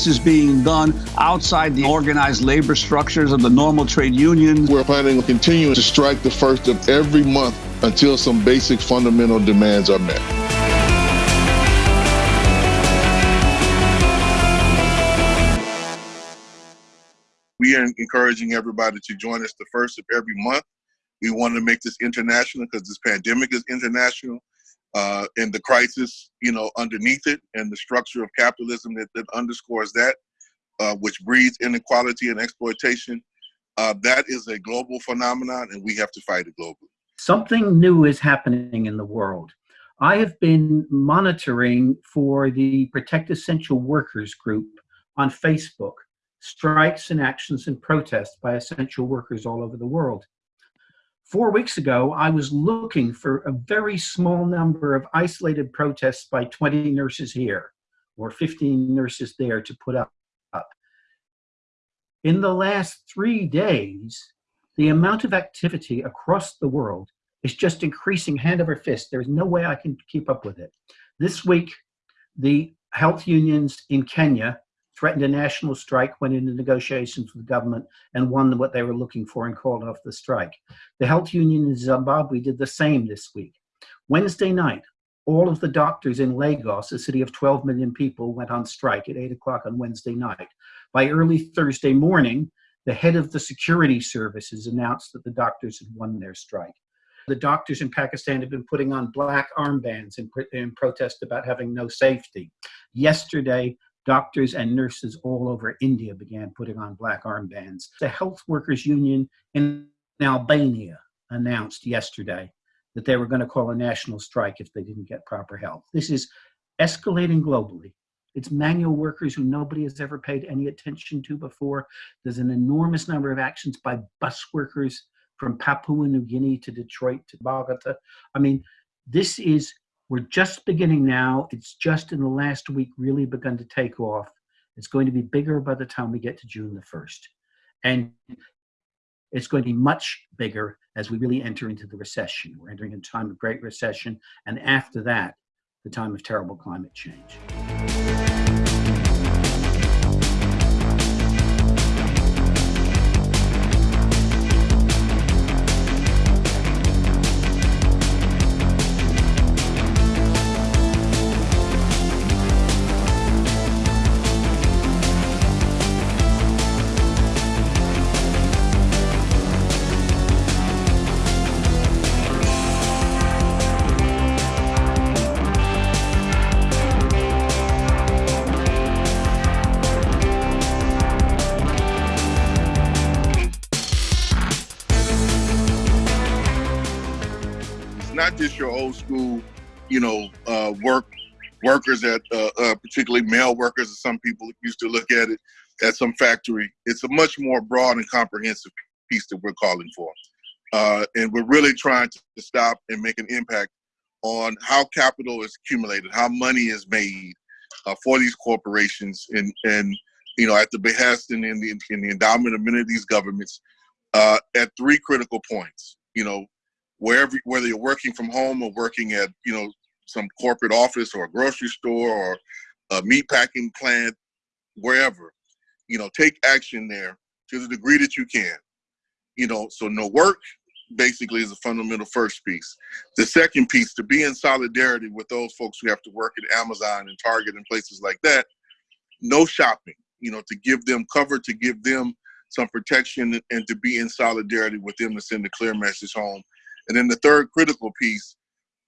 This is being done outside the organized labor structures of the normal trade unions. We're planning on continuing to strike the first of every month until some basic fundamental demands are met. We are encouraging everybody to join us the first of every month. We want to make this international because this pandemic is international. Uh, and the crisis, you know, underneath it, and the structure of capitalism that, that underscores that, uh, which breeds inequality and exploitation. Uh, that is a global phenomenon, and we have to fight it globally. Something new is happening in the world. I have been monitoring for the Protect Essential Workers group on Facebook strikes and actions and protests by essential workers all over the world. Four weeks ago, I was looking for a very small number of isolated protests by 20 nurses here or 15 nurses there to put up. In the last three days, the amount of activity across the world is just increasing hand over fist. There's no way I can keep up with it. This week, the health unions in Kenya threatened a national strike, went into negotiations with the government and won what they were looking for and called off the strike. The health union in Zimbabwe did the same this week. Wednesday night, all of the doctors in Lagos, a city of 12 million people, went on strike at 8 o'clock on Wednesday night. By early Thursday morning, the head of the security services announced that the doctors had won their strike. The doctors in Pakistan have been putting on black armbands in, in protest about having no safety. Yesterday, Doctors and nurses all over India began putting on black armbands. The Health Workers Union in Albania announced yesterday that they were going to call a national strike if they didn't get proper help. This is escalating globally. It's manual workers who nobody has ever paid any attention to before. There's an enormous number of actions by bus workers from Papua New Guinea to Detroit to Bogota. I mean, this is we're just beginning now. It's just in the last week really begun to take off. It's going to be bigger by the time we get to June the 1st. And it's going to be much bigger as we really enter into the recession. We're entering a time of great recession. And after that, the time of terrible climate change. Not just your old school, you know, uh, work workers at uh, uh, particularly male workers, some people used to look at it, at some factory. It's a much more broad and comprehensive piece that we're calling for, uh, and we're really trying to stop and make an impact on how capital is accumulated, how money is made uh, for these corporations, and and you know at the behest and in the in the endowment of many of these governments uh, at three critical points. You know, wherever whether you're working from home or working at you know some corporate office or a grocery store or a meat packing plant wherever you know take action there to the degree that you can. You know so no work basically is a fundamental first piece. The second piece to be in solidarity with those folks who have to work at amazon and target and places like that no shopping you know to give them cover to give them some protection and to be in solidarity with them to send a clear message home and then the third critical piece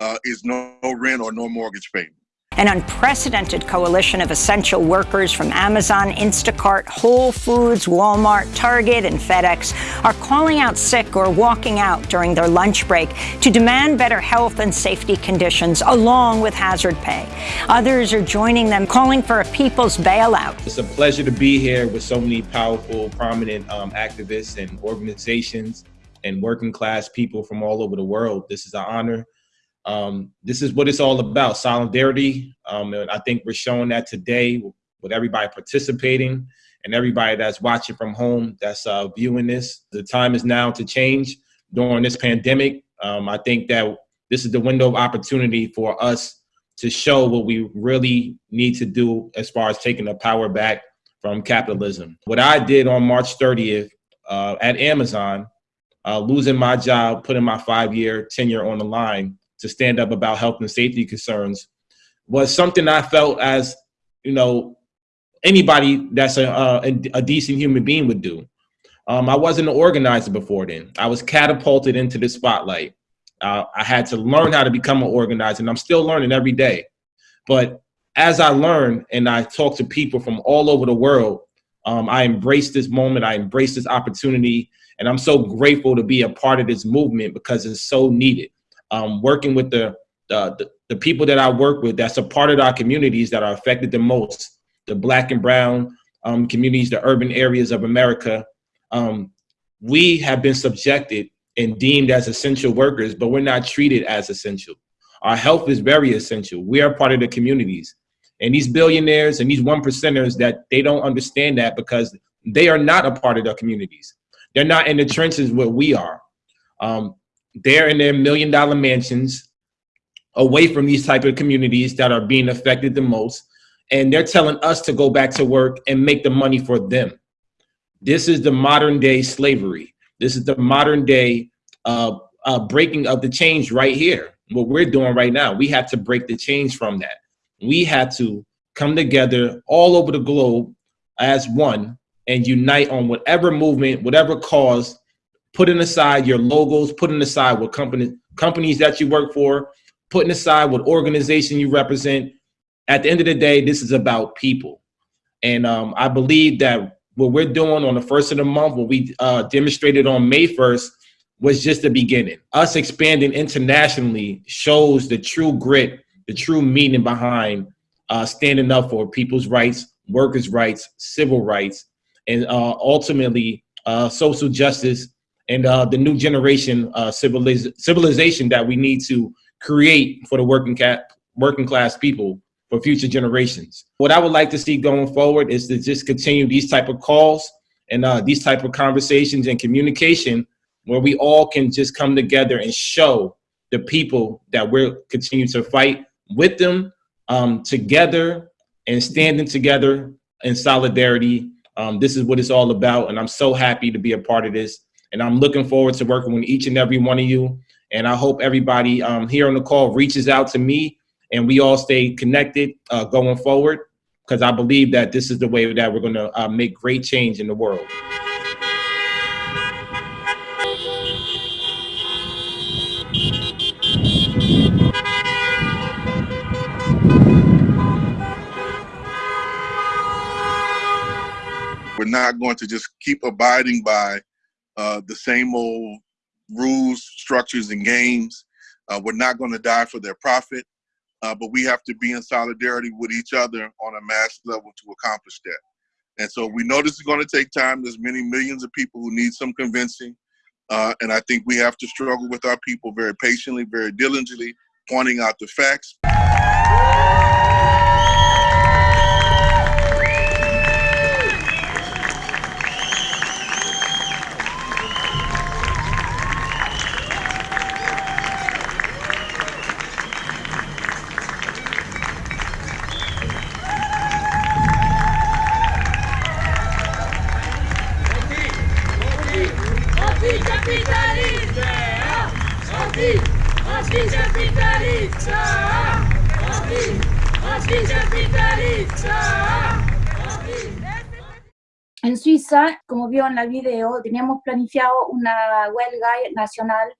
uh, is no, no rent or no mortgage payment. An unprecedented coalition of essential workers from Amazon, Instacart, Whole Foods, Walmart, Target, and FedEx are calling out sick or walking out during their lunch break to demand better health and safety conditions along with hazard pay. Others are joining them calling for a people's bailout. It's a pleasure to be here with so many powerful, prominent um, activists and organizations and working class people from all over the world. This is an honor. Um, this is what it's all about, solidarity. Um, and I think we're showing that today with everybody participating and everybody that's watching from home that's uh, viewing this. The time is now to change during this pandemic. Um, I think that this is the window of opportunity for us to show what we really need to do as far as taking the power back from capitalism. What I did on March 30th uh, at Amazon, uh, losing my job, putting my five year tenure on the line to stand up about health and safety concerns, was something I felt as, you know, anybody that's a, a, a decent human being would do. Um, I wasn't an organizer before then. I was catapulted into the spotlight. Uh, I had to learn how to become an organizer, and I'm still learning every day. But as I learn and I talk to people from all over the world, um, I embrace this moment. I embrace this opportunity, and I'm so grateful to be a part of this movement because it's so needed. Um, working with the, the the people that I work with, that's a part of our communities that are affected the most, the Black and Brown um, communities, the urban areas of America um, we have been subjected and deemed as essential workers, but we're not treated as essential. Our health is very essential. We are part of the communities. And these billionaires and these one percenters that they don't understand that because they are not a part of their communities. They're not in the trenches where we are. Um, they're in their million dollar mansions away from these type of communities that are being affected the most. And they're telling us to go back to work and make the money for them. This is the modern day slavery. This is the modern day uh, uh, breaking of the change right here. What we're doing right now, we have to break the change from that. We had to come together all over the globe as one and unite on whatever movement, whatever cause, putting aside your logos, putting aside what company, companies that you work for, putting aside what organization you represent. At the end of the day, this is about people. And um, I believe that what we're doing on the first of the month, what we uh, demonstrated on May 1st, was just the beginning. Us expanding internationally shows the true grit, the true meaning behind uh, standing up for people's rights, workers' rights, civil rights, and uh, ultimately uh, social justice and uh, the new generation uh, civiliz civilization that we need to create for the working, working class people for future generations. What I would like to see going forward is to just continue these type of calls and uh, these type of conversations and communication where we all can just come together and show the people that we're continuing to fight with them um, together and standing together in solidarity. Um, this is what it's all about. And I'm so happy to be a part of this. And I'm looking forward to working with each and every one of you. And I hope everybody um, here on the call reaches out to me and we all stay connected uh, going forward because I believe that this is the way that we're going to uh, make great change in the world. Not going to just keep abiding by uh, the same old rules, structures, and games. Uh, we're not going to die for their profit uh, but we have to be in solidarity with each other on a mass level to accomplish that. And so we know this is going to take time. There's many millions of people who need some convincing. Uh, and I think we have to struggle with our people very patiently, very diligently, pointing out the facts. En Suiza, como vio en la video, teníamos planificado una huelga nacional.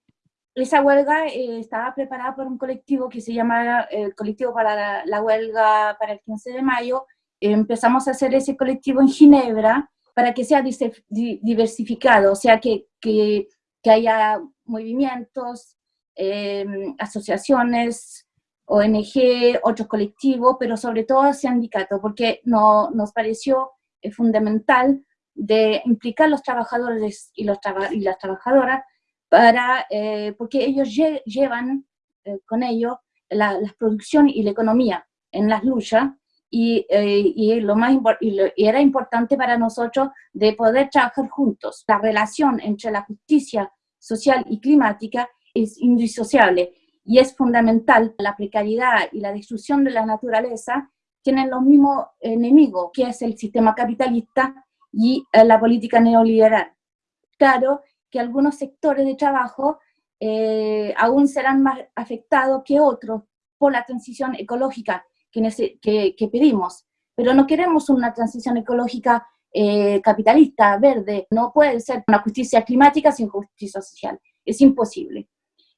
Esa huelga eh, estaba preparada por un colectivo que se llama el eh, Colectivo para la, Huelga para el 15 de mayo. empezamos a hacer ese colectivo en Ginebra para que sea diversificado, o sea, que, que, que haya movimientos, em, asociaciones, ONG, otros colectivos, pero sobre todo sindicatos, porque no, nos pareció es fundamental de implicar los trabajadores y, las trabajadoras para, eh, porque ellos llevan eh, con ellos la, producción y la economía en las luchas y, eh, y lo más y, era importante para nosotros de poder trabajar juntos. La relación entre la justicia social y climática es indisociable y es fundamental. La precariedad y la destrucción de la naturaleza tienen los mismos enemigos, que es el sistema capitalista y eh, la política neoliberal. Claro que algunos sectores de trabajo eh, aún serán más afectados que otros por la transición ecológica que, pedimos, pero no queremos una transición ecológica eh, capitalista, verde, no puede ser una justicia climática sin justicia social, es imposible.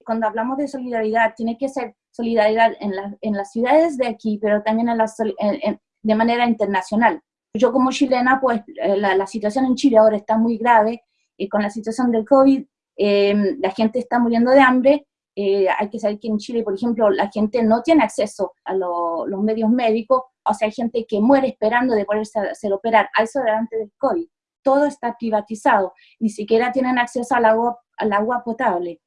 Cuando hablamos de solidaridad, tiene que ser solidaridad en, en las ciudades de aquí, pero también en de manera internacional. Yo como chilena, pues eh, la, situación en Chile ahora está muy grave, y con la situación del COVID, em, la gente está muriendo de hambre, eh, hay que saber que en Chile, por ejemplo, la gente no tiene acceso a los medios médicos, o sea, hay gente que muere esperando de poderse hacer operar, a eso delante del COVID. Todo está privatizado, ni siquiera tienen acceso al agua, al agua potable.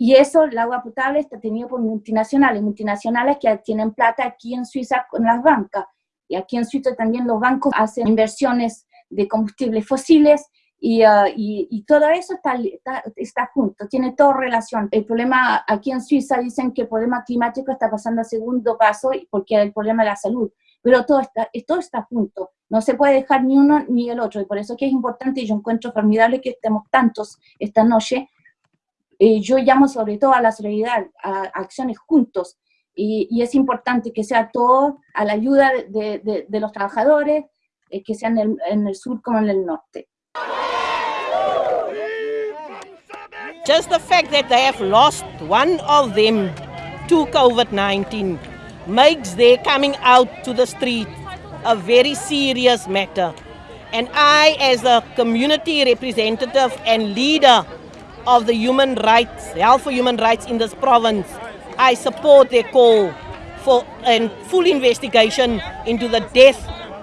Y eso, el agua potable está tenido por multinacionales, multinacionales que tienen plata aquí en Suiza con las bancas. Y aquí en Suiza también los bancos hacen inversiones de combustibles fósiles y, uh, y, todo eso está, está, junto, tiene toda relación. El problema aquí en Suiza dicen que el problema climático está pasando a segundo paso porque es el problema de la salud, pero todo está, todo está junto. No se puede dejar ni uno ni el otro y por eso que es importante y yo encuentro formidable que estemos tantos esta noche eh, yo llamo sobre todo a la solidaridad, a, acciones juntos, y, es importante que sea todo a la ayuda de, los trabajadores, eh, que sea en en el sur como en el norte. Just the fact that they have lost one of them to COVID-19 makes their coming out to the street a very serious matter. And I, as a community representative and leader of the human rights, health for human rights in this province. I support their call for a full investigation into the death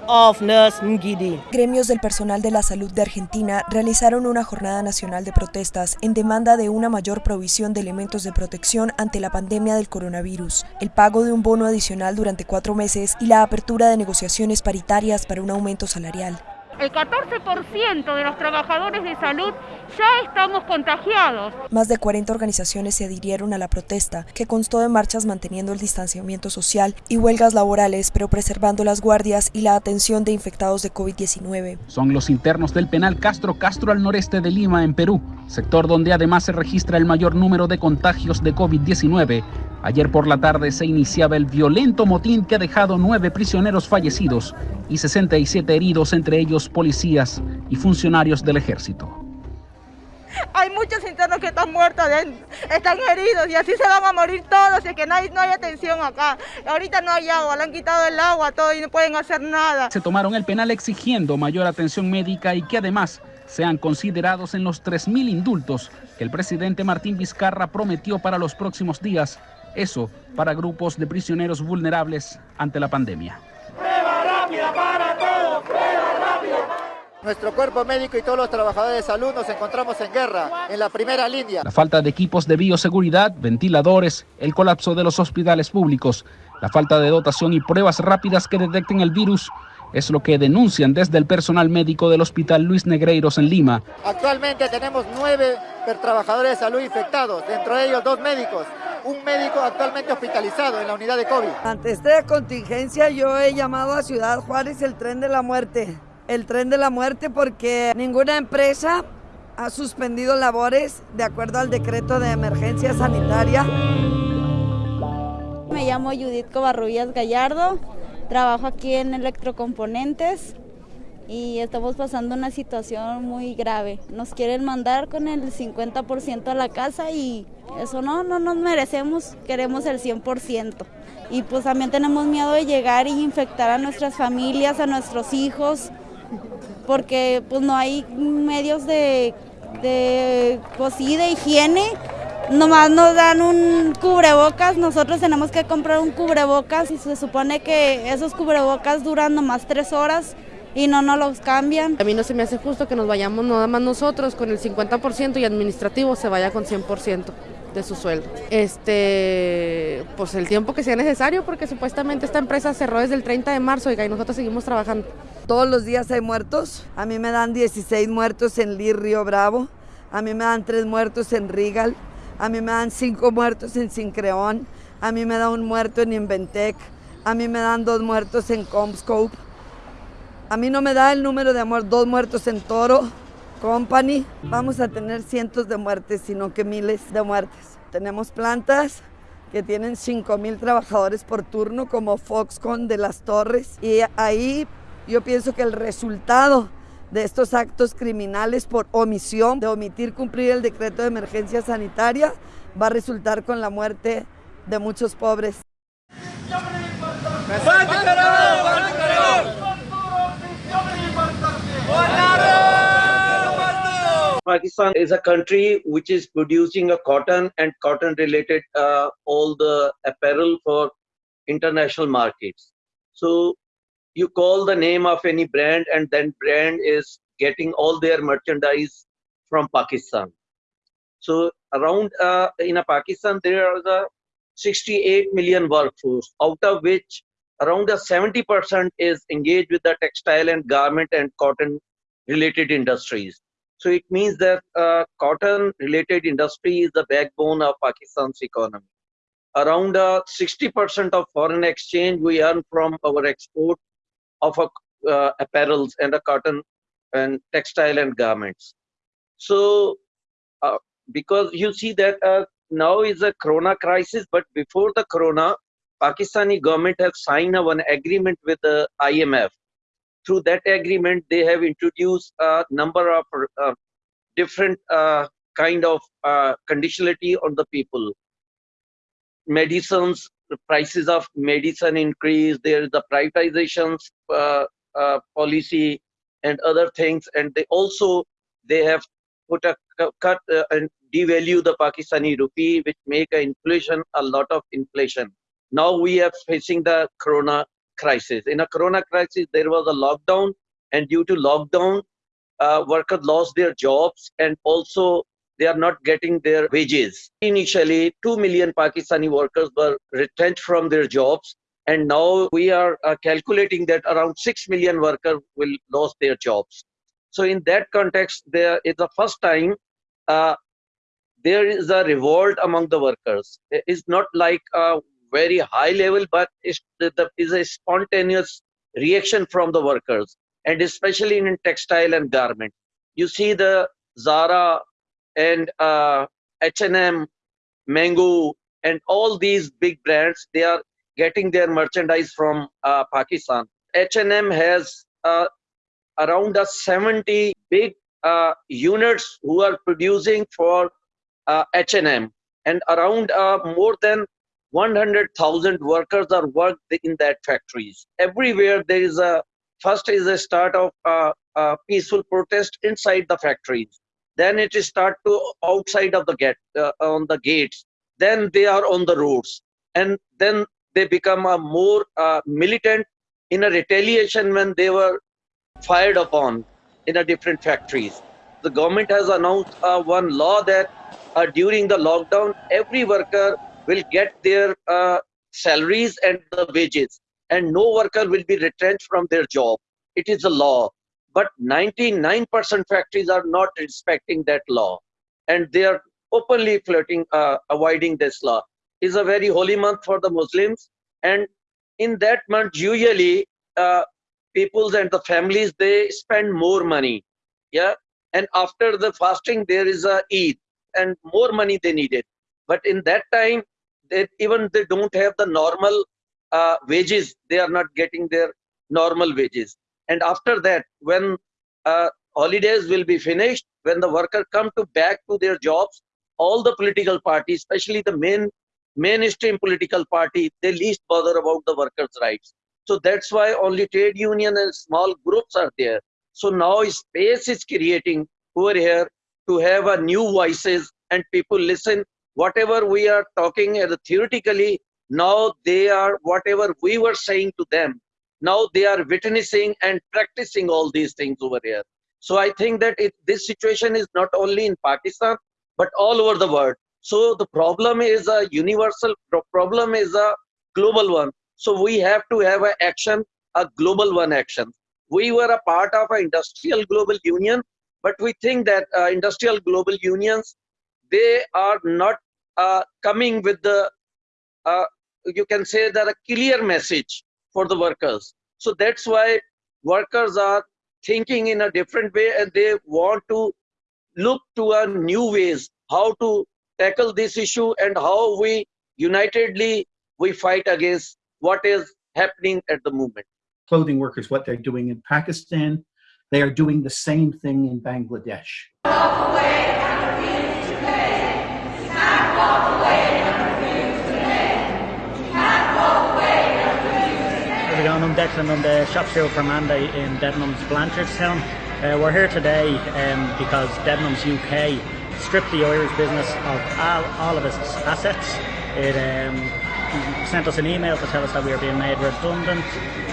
of Nurse Ngidi. Gremios del personal de la salud de Argentina realizaron una jornada nacional de protestas en demanda de una mayor provisión de elementos de protección ante la pandemia del coronavirus, el pago de un bono adicional durante cuatro meses y la apertura de negociaciones paritarias para un aumento salarial el 14% de los trabajadores de salud ya estamos contagiados. Más de 40 organizaciones se adhirieron a la protesta, que constó de marchas manteniendo el distanciamiento social y huelgas laborales, pero preservando las guardias y la atención de infectados de COVID-19. Son los internos del penal Castro Castro al noreste de Lima, en Perú, sector donde además se registra el mayor número de contagios de COVID-19 Ayer por la tarde se iniciaba el violento motín que ha dejado nueve prisioneros fallecidos y 67 heridos, entre ellos policías y funcionarios del ejército. Hay muchos internos que están muertos, están heridos y así se van a morir todos y que no hay, no hay atención acá. Ahorita no hay agua, le han quitado el agua todo y no pueden hacer nada. Se tomaron el penal exigiendo mayor atención médica y que además sean considerados en los 3.000 indultos que el presidente Martín Vizcarra prometió para los próximos días eso para grupos de prisioneros vulnerables ante la pandemia. ¡Prueba rápida para todos! ¡Prueba rápida! Nuestro cuerpo médico y todos los trabajadores de salud nos encontramos en guerra, en la primera línea. La falta de equipos de bioseguridad, ventiladores, el colapso de los hospitales públicos, la falta de dotación y pruebas rápidas que detecten el virus es lo que denuncian desde el personal médico del Hospital Luis Negreiros en Lima. Actualmente tenemos nueve trabajadores de salud infectados, dentro de ellos dos médicos un médico actualmente hospitalizado en la unidad de COVID. Ante esta contingencia yo he llamado a Ciudad Juárez el tren de la muerte. El tren de la muerte porque ninguna empresa ha suspendido labores de acuerdo al decreto de emergencia sanitaria. Me llamo Judith Covarrubias Gallardo, trabajo aquí en Electrocomponentes y estamos pasando una situación muy grave. Nos quieren mandar con el 50% a la casa y eso no, no nos merecemos, queremos el 100%. Y pues también tenemos miedo de llegar y infectar a nuestras familias, a nuestros hijos, porque pues no hay medios de, de, pues, de higiene. Nomás nos dan un cubrebocas, nosotros tenemos que comprar un cubrebocas y se supone que esos cubrebocas duran nomás tres horas y no nos los cambian. A mí no se me hace justo que nos vayamos nada más nosotros con el 50% y administrativo se vaya con 100% de su sueldo. Este, pues el tiempo que sea necesario porque supuestamente esta empresa cerró desde el 30 de marzo y nosotros seguimos trabajando. Todos los días hay muertos. A mí me dan 16 muertos en Río Bravo. A mí me dan 3 muertos en Rigal. A mí me dan 5 muertos en Sincreón. A mí me da un muerto en Inventec. A mí me dan dos muertos en Comscope. A mí no me da el número de amor, dos muertos en Toro Company. Vamos a tener cientos de muertes, sino que miles de muertes. Tenemos plantas que tienen 5 mil trabajadores por turno, como Foxconn de las Torres. Y ahí yo pienso que el resultado de estos actos criminales por omisión, de omitir cumplir el decreto de emergencia sanitaria, va a resultar con la muerte de muchos pobres. Pakistan is a country which is producing a cotton and cotton related uh, all the apparel for international markets. So you call the name of any brand and then brand is getting all their merchandise from Pakistan. So around uh, in Pakistan there are the 68 million workforce out of which around the 70% is engaged with the textile and garment and cotton related industries. So it means that uh, cotton related industry is the backbone of Pakistan's economy. Around 60% of foreign exchange we earn from our export of uh, apparels and a cotton and textile and garments. So uh, because you see that uh, now is a corona crisis, but before the corona, Pakistani government have signed a one agreement with the IMF through that agreement, they have introduced a number of uh, different uh, kind of uh, conditionality on the people. Medicines, prices of medicine increase. There is the privatizations uh, uh, policy and other things, and they also they have put a cut uh, and devalue the Pakistani rupee, which make a inflation a lot of inflation. Now we are facing the corona crisis. In a corona crisis, there was a lockdown, and due to lockdown, uh, workers lost their jobs and also they are not getting their wages. Initially, 2 million Pakistani workers were retrenched from their jobs, and now we are uh, calculating that around 6 million workers will lose their jobs. So in that context, there is the first time uh, there is a revolt among the workers. It's not like a very high level, but it's, the, is a spontaneous reaction from the workers, and especially in textile and garment. You see the Zara and uh, H&M, Mango, and all these big brands, they are getting their merchandise from uh, Pakistan. H&M has uh, around a 70 big uh, units who are producing for uh, H&M and around uh, more than 100,000 workers are worked in that factories. Everywhere there is a, first is a start of a peaceful protest inside the factories. Then it is start to outside of the gate, uh, on the gates. Then they are on the roads. And then they become a more uh, militant in a retaliation when they were fired upon in a different factories. The government has announced uh, one law that uh, during the lockdown, every worker will get their uh, salaries and the wages and no worker will be retrenched from their job. It is a law. But 99% factories are not respecting that law. And they are openly flirting, uh, avoiding this law. It's a very holy month for the Muslims. And in that month usually uh, peoples and the families they spend more money. Yeah? And after the fasting there is a eid. And more money they needed. But in that time they even they don't have the normal uh, wages. They are not getting their normal wages and after that when uh, holidays will be finished when the worker come to back to their jobs all the political parties especially the main mainstream political party they least bother about the workers rights. So that's why only trade union and small groups are there. So now space is creating over here to have a new voices and people listen. Whatever we are talking theoretically now they are whatever we were saying to them now they are witnessing and practicing all these things over here. So i think that it, this situation is not only in pakistan but all over the world. So the problem is a universal problem is a global one. So we have to have an action a global one action. We were a part of an industrial global union but we think that uh, industrial global unions they are not uh, coming with the uh, you can say that a clear message for the workers. So that's why workers are thinking in a different way and they want to look to a new ways how to tackle this issue and how we unitedly we fight against what is happening at the moment. Clothing workers, what they're doing in Pakistan, they are doing the same thing in Bangladesh. How's I'm Declan. I'm the shop steward for Mandate in Debenhams Blanchardstown. Uh, we're here today um, because Debenhams UK stripped the Irish business of all, all of its assets. It um, sent us an email to tell us that we are being made redundant.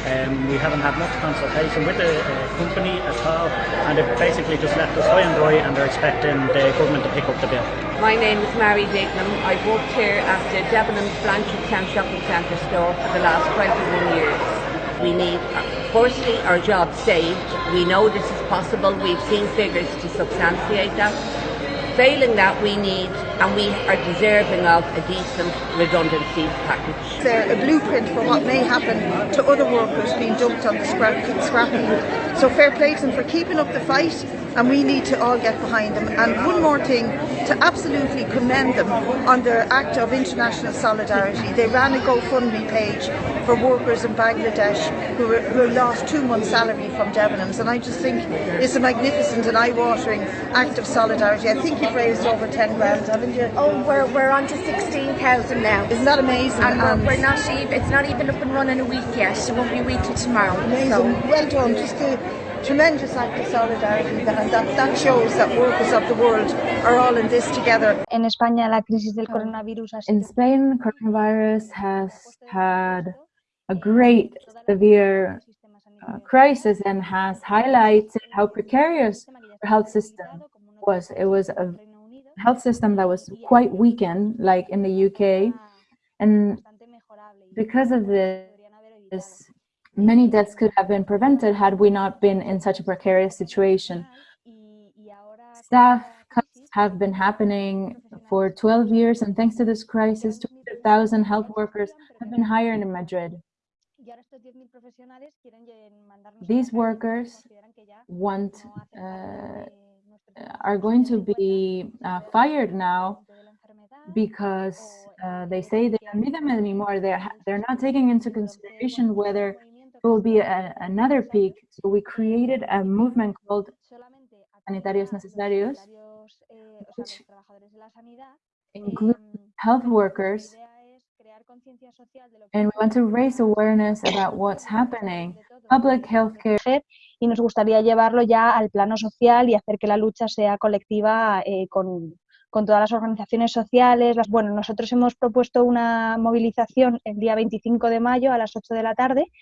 Um, we haven't had much consultation with the uh, company at all, and they've basically just left us high and dry, and they're expecting the government to pick up the bill. My name is Mary Dignam. I've worked here at the Debenhams Blanchardstown Shopping Centre store for the last 21 years. We need, firstly, our jobs saved. We know this is possible. We've seen figures to substantiate that. Failing that, we need and we are deserving of a decent redundancy package. It's a blueprint for what may happen to other workers being dumped on the scrap, scrap heap. So fair play to them for keeping up the fight and we need to all get behind them. And one more thing, to absolutely commend them on their act of international solidarity. They ran a GoFundMe page for workers in Bangladesh who, were, who lost two months' salary from Debenhams, and I just think it's a magnificent and eye-watering act of solidarity. I think you've raised over 10 grand, haven't you? Oh, we're, we're on to 16,000 now. Isn't that amazing? And uh, we're, we're, not even, it's not even up and running a week yet. It won't be a week till tomorrow. Amazing. So. Well done. Just a tremendous act of solidarity and that, that shows that workers of the world are all in this together. En España la crisis del coronavirus In Spain, coronavirus has had a great severe uh, crisis and has highlighted how precarious our health system was. It was a health system that was quite weakened, like in the UK, and because of this, many deaths could have been prevented had we not been in such a precarious situation. Staff cuts have been happening for 12 years, and thanks to this crisis, 200,000 health workers have been hired in Madrid. These workers want uh, are going to be uh, fired now because uh, they say they don't need them anymore. They're they're not taking into consideration whether will be a, another peak. So we created a movement called Sanitarios Necesarios, which includes health workers. And we want to raise awareness about what's happening. Public health care. Y nos gustaría llevarlo ya al plano social y hacer que la lucha sea colectiva eh, con, con todas las organizaciones sociales. Las, bueno, nosotros hemos propuesto una movilización el día 25 de mayo a las 8 de la tarde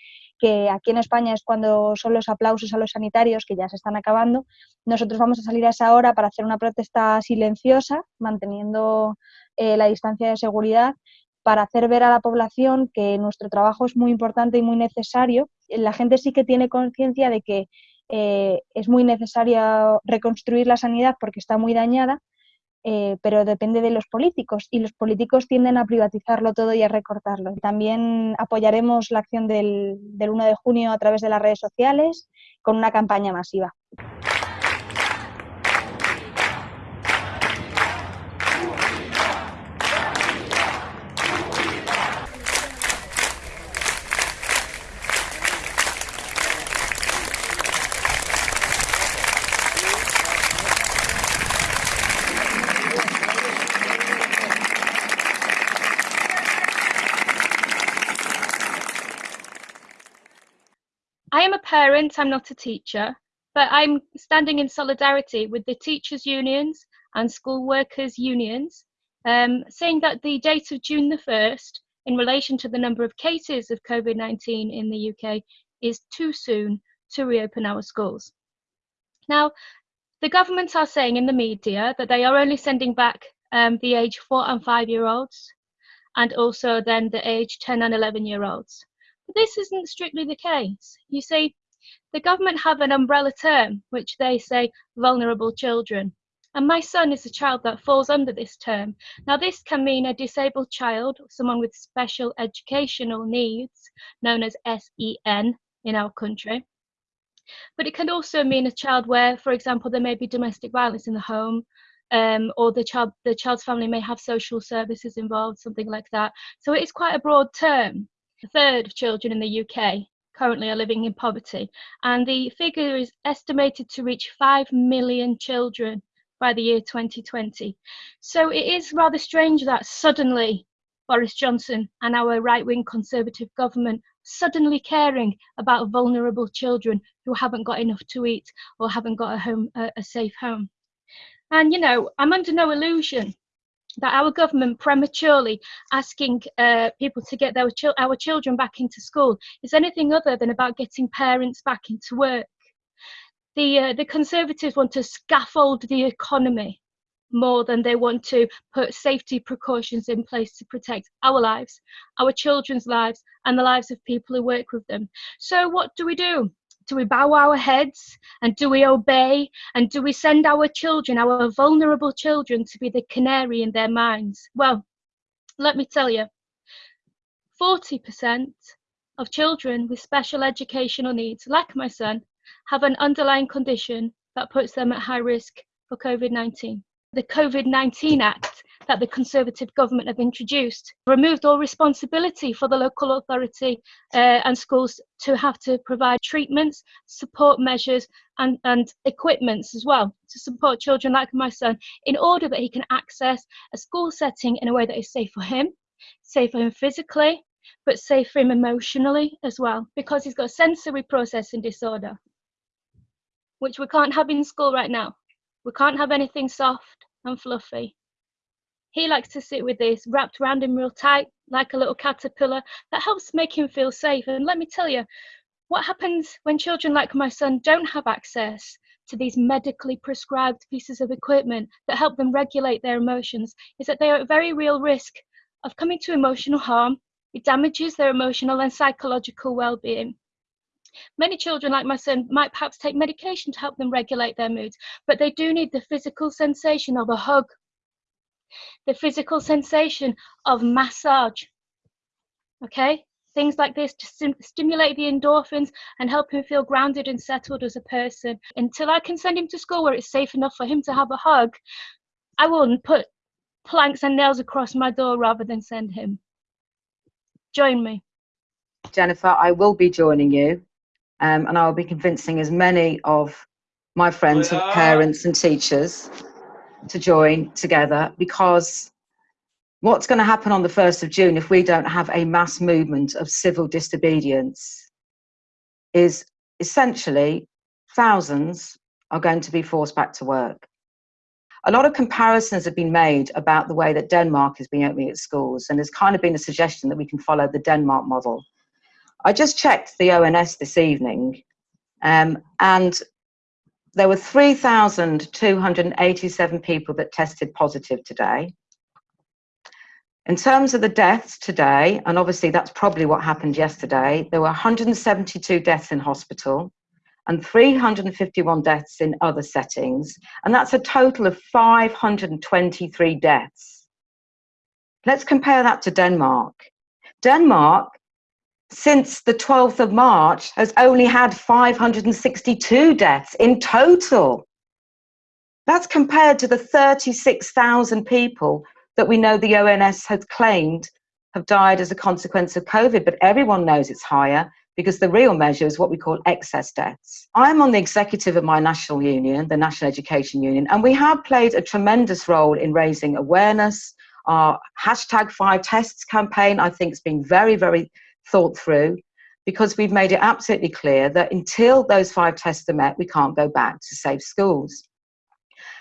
que aquí en España es cuando son los aplausos a los sanitarios, que ya se están acabando. Nosotros vamos a salir a esa hora para hacer una protesta silenciosa, manteniendo eh, la distancia de seguridad, para hacer ver a la población que nuestro trabajo es muy importante y muy necesario. La gente sí que tiene conciencia de que eh, es muy necesario reconstruir la sanidad porque está muy dañada, eh, pero depende de los políticos y los políticos tienden a privatizarlo todo y a recortarlo. También apoyaremos la acción del, del 1 de junio a través de las redes sociales con una campaña masiva. Parent, I'm not a teacher, but I'm standing in solidarity with the teachers' unions and school workers' unions, um, saying that the date of June the 1st, in relation to the number of cases of COVID 19 in the UK, is too soon to reopen our schools. Now, the governments are saying in the media that they are only sending back um, the age four and five year olds and also then the age 10 and 11 year olds. But this isn't strictly the case. You see, the government have an umbrella term which they say vulnerable children. And my son is a child that falls under this term. Now, this can mean a disabled child, someone with special educational needs, known as SEN in our country. But it can also mean a child where, for example, there may be domestic violence in the home, um, or the child the child's family may have social services involved, something like that. So it is quite a broad term. A third of children in the UK currently are living in poverty, and the figure is estimated to reach 5 million children by the year 2020. So it is rather strange that suddenly Boris Johnson and our right wing Conservative government suddenly caring about vulnerable children who haven't got enough to eat or haven't got a home a, a safe home. And you know, I'm under no illusion that our government prematurely asking uh, people to get their ch- our children back into school is anything other than about getting parents back into work. The uh, the Conservatives want to scaffold the economy more than they want to put safety precautions in place to protect our lives, our children's lives, and the lives of people who work with them. So what do we do? Do we bow our heads and do we obey and do we send our children, our vulnerable children, to be the canary in their minds? Well, let me tell you 40% of children with special educational needs, like my son, have an underlying condition that puts them at high risk for COVID 19. The COVID 19 Act that the Conservative government have introduced removed all responsibility for the local authority uh, and schools to have to provide treatments, support measures, and, and equipments as well to support children like my son in order that he can access a school setting in a way that is safe for him, safe for him physically, but safe for him emotionally as well, because he's got sensory processing disorder, which we can't have in school right now. We can't have anything soft and fluffy. He likes to sit with this wrapped around him real tight, like a little caterpillar. That helps make him feel safe. And let me tell you, what happens when children like my son don't have access to these medically prescribed pieces of equipment that help them regulate their emotions is that they are at very real risk of coming to emotional harm. It damages their emotional and psychological well being. Many children, like my son, might perhaps take medication to help them regulate their moods, but they do need the physical sensation of a hug the physical sensation of massage. Okay? Things like this to sim- stimulate the endorphins and help him feel grounded and settled as a person. Until I can send him to school where it's safe enough for him to have a hug, I will put planks and nails across my door rather than send him. Join me. Jennifer, I will be joining you um, and I will be convincing as many of my friends and parents and teachers to join together because what's going to happen on the 1st of June if we don't have a mass movement of civil disobedience is essentially thousands are going to be forced back to work. A lot of comparisons have been made about the way that Denmark has been opening its schools, and there's kind of been a suggestion that we can follow the Denmark model. I just checked the ONS this evening, um, and there were 3,287 people that tested positive today. In terms of the deaths today, and obviously that's probably what happened yesterday, there were 172 deaths in hospital and 351 deaths in other settings, and that's a total of 523 deaths. Let's compare that to Denmark. Denmark since the 12th of March has only had 562 deaths in total. That's compared to the 36,000 people that we know the ONS has claimed have died as a consequence of COVID, but everyone knows it's higher because the real measure is what we call excess deaths. I'm on the executive of my national union, the National Education Union, and we have played a tremendous role in raising awareness. Our hashtag five tests campaign, I think, has been very, very thought through because we've made it absolutely clear that until those five tests are met, we can't go back to safe schools.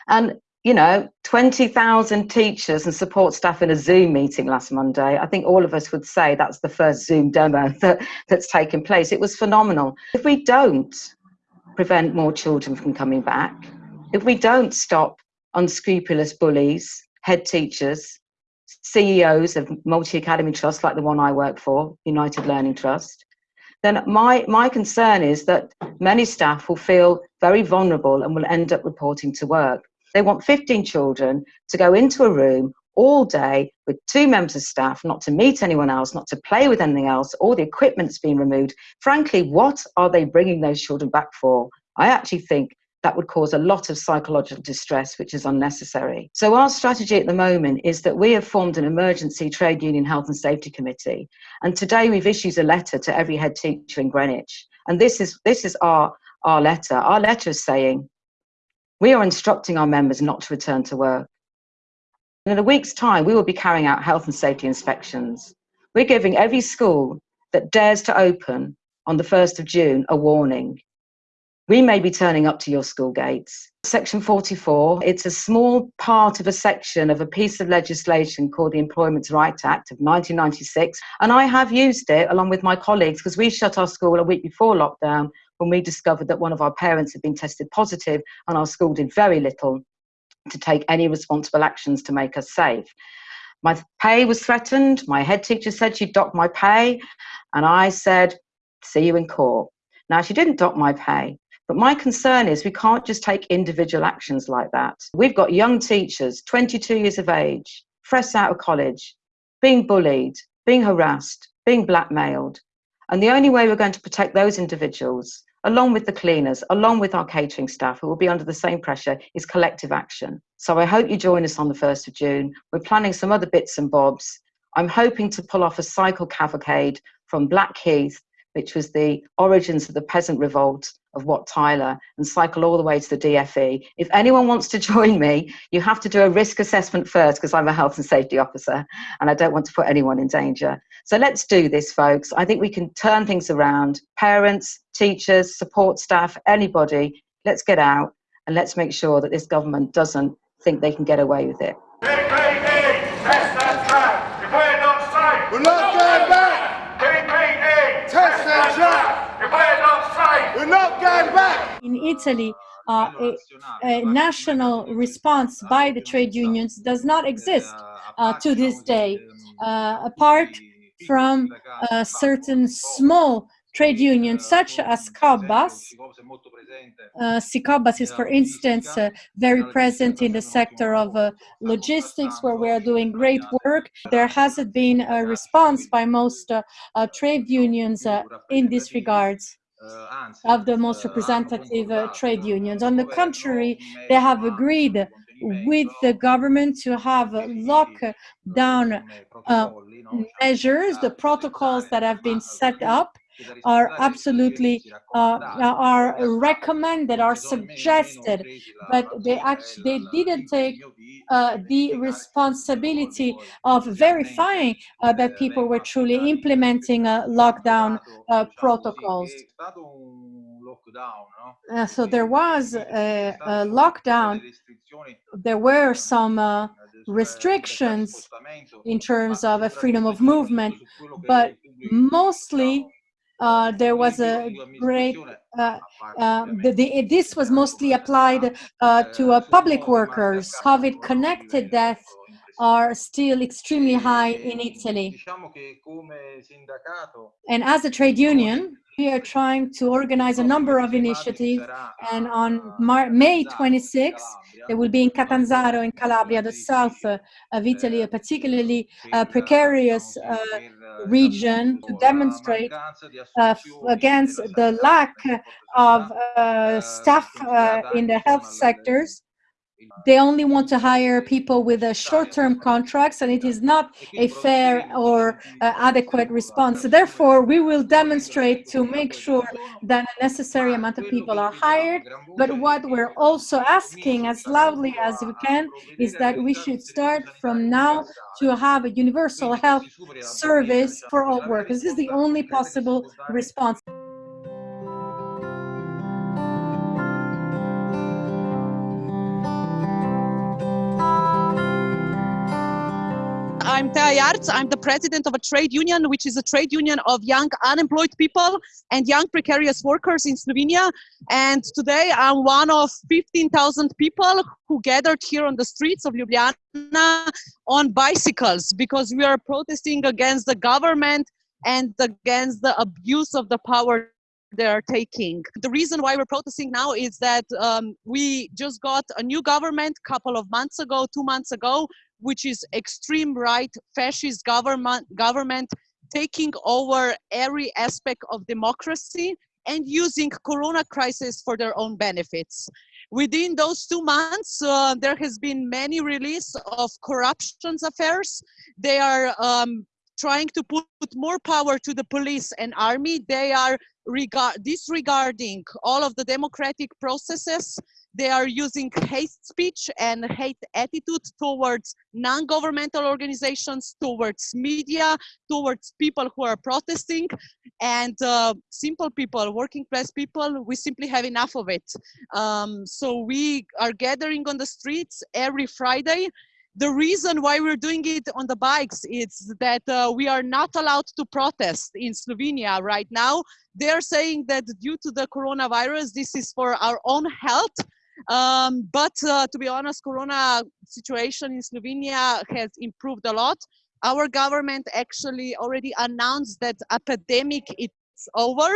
And, you know, 20,000 teachers and support staff in a Zoom meeting last Monday, I think all of us would say that's the first Zoom demo that, that's taken place. It was phenomenal. If we don't prevent more children from coming back, if we don't stop unscrupulous bullies, head teachers, CEOs of multi-academy trusts like the one I work for, United Learning Trust, then my, my concern is that many staff will feel very vulnerable and will end up reporting to work. They want 15 children to go into a room all day with two members of staff, not to meet anyone else, not to play with anything else, all the equipment's been removed. Frankly, what are they bringing those children back for? I actually think that would cause a lot of psychological distress, which is unnecessary. So our strategy at the moment is that we have formed an emergency trade union health and safety committee. And today we've issued a letter to every head teacher in Greenwich. And this is, this is our, our letter. Our letter is saying, we are instructing our members not to return to work. And in a week's time, we will be carrying out health and safety inspections. We're giving every school that dares to open on the 1st of June a warning. We may be turning up to your school gates. Section 44, it's a small part of a section of a piece of legislation called the Employment Rights Act of 1996. And I have used it along with my colleagues because we shut our school a week before lockdown when we discovered that one of our parents had been tested positive and our school did very little to take any responsible actions to make us safe. My pay was threatened. My head teacher said she'd dock my pay. And I said, see you in court. Now, she didn't dock my pay. But my concern is we can't just take individual actions like that. We've got young teachers, 22 years of age, fresh out of college, being bullied, being harassed, being blackmailed. And the only way we're going to protect those individuals along with the cleaners, along with our catering staff who will be under the same pressure, is collective action. So I hope you join us on the 1st of June. We're planning some other bits and bobs. I'm hoping to pull off a cycle cavalcade from Blackheath, which was the origins of the peasant revolt of Wat Tyler, and cycle all the way to the DFE. If anyone wants to join me, you have to do a risk assessment first because I'm a health and safety officer and I don't want to put anyone in danger. So let's do this, folks. I think we can turn things around. Parents, teachers, support staff, anybody, let's get out and let's make sure that this government doesn't think they can get away with it. We're not going back! Test and track! We're not going back! In Italy, uh, a, a, national response by the trade unions does not exist uh, to this day, uh, apart from certain small trade unions such as COBAS. Uh, SI COBAS is, for instance, uh, very present in the sector of uh, logistics where we are doing great work. There hasn't been a response by most uh, uh, trade unions uh, in this regards of the most representative uh, trade unions. On the contrary, they have agreed with the government to have lockdown uh, measures, the protocols that have been set up are absolutely uh, are recommended, are suggested, but they actually they didn't take uh, the responsibility of verifying uh, that people were truly implementing lockdown uh, protocols. Uh, so there was a, a, lockdown. There were some uh, restrictions in terms of a freedom of movement, but mostly uh, there was a great, uh, uh, the, the, this was mostly applied uh, to uh, public workers. COVID-connected deaths are still extremely high in Italy. And as a trade union, we are trying to organize a number of initiatives and on Mar May 26 there will be in Catanzaro in Calabria, the south of Italy, a particularly uh, precarious uh, region to demonstrate uh, against the lack of uh, staff uh, in the health sectors they only want to hire people with a short-term contracts and it is not a fair or uh, adequate response. So therefore, we will demonstrate to make sure that a necessary amount of people are hired. But what we're also asking as loudly as we can is that we should start from now to have a universal health service for all workers. This is the only possible response. I'm Tea Jarc. I'm the president of a trade union, which is a trade union of young unemployed people and young precarious workers in Slovenia. And today I'm one of 15,000 people who gathered here on the streets of Ljubljana on bicycles because we are protesting against the government and against the abuse of the power they are taking. The reason why we're protesting now is that um, we just got a new government a couple of months ago, two months ago, which is extreme right fascist government government taking over every aspect of democracy and using corona crisis for their own benefits. Within those two months uh, there has been many release of corruptions affairs. They are um, trying to put more power to the police and army they are regard disregarding all of the democratic processes they are using hate speech and hate attitude towards non-governmental organizations, towards media, towards people who are protesting, and uh, simple people, working class people, we simply have enough of it. Um, so we are gathering on the streets every Friday the reason why we're doing it on the bikes is that uh, we are not allowed to protest in Slovenia right now. They're saying that due to the coronavirus, this is for our own health. Um, but uh, to be honest, Corona situation in Slovenia has improved a lot. Our government actually already announced that epidemic is over,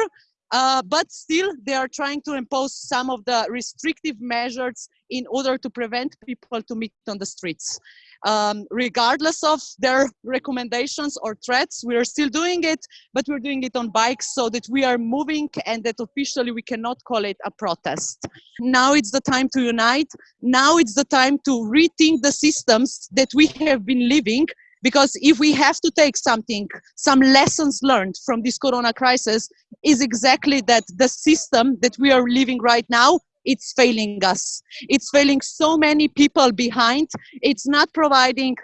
uh, but still they are trying to impose some of the restrictive measures in order to prevent people to meet on the streets um, regardless of their recommendations or threats. We are still doing it, but we're doing it on bikes so that we are moving and that officially we cannot call it a protest. Now it's the time to unite. Now it's the time to rethink the systems that we have been living because if we have to take something, some lessons learned from this corona crisis is exactly that the system that we are living right now it's failing us. It's failing so many people behind. It's not providing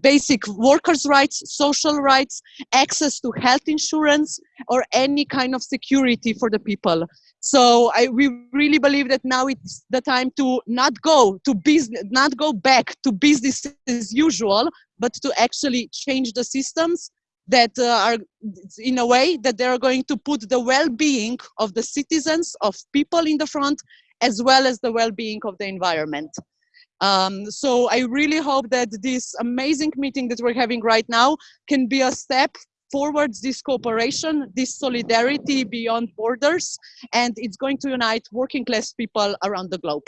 basic workers' rights, social rights, access to health insurance, or any kind of security for the people. So I, we really believe that now it's the time to not go to business, not go back to business as usual, but to actually change the systems that uh, are in a way that they are going to put the well-being of the citizens of people in the front as well as the well-being of the environment. Um, so I really hope that this amazing meeting that we're having right now can be a step forwards this cooperation, this solidarity beyond borders, and it's going to unite working class people around the globe.